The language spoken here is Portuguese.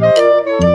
Música